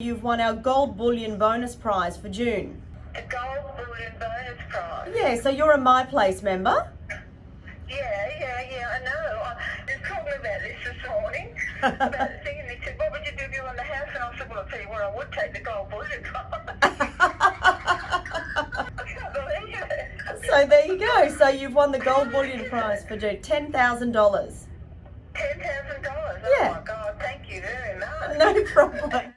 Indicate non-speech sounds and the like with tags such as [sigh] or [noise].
You've won our gold bullion bonus prize for June. The gold bullion bonus prize. Yeah, so you're a My Place member. Yeah, yeah, yeah, I know. I was talking about this this morning. [laughs] about the thing, and they said, what would you do if you won the house? And I said, well, I'll tell you what, I would take the gold bullion prize. [laughs] I can't believe it. So there you go. So you've won the gold bullion prize for June. $10,000. $10,000. Oh my God, thank you very much. [laughs] No problem.